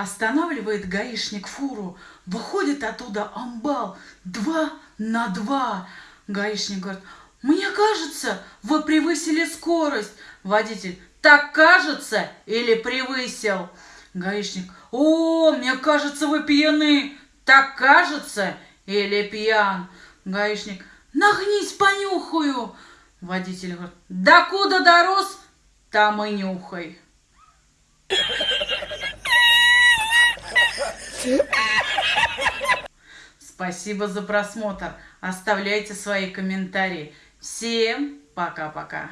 Останавливает гаишник фуру, выходит оттуда амбал, два на два. Гаишник говорит, мне кажется, вы превысили скорость. Водитель, так кажется или превысил? Гаишник, о, мне кажется, вы пьяны. Так кажется или пьян? Гаишник, нагнись, понюхаю. Водитель говорит, докуда дорос, там и нюхай. Спасибо за просмотр. Оставляйте свои комментарии. Всем пока-пока.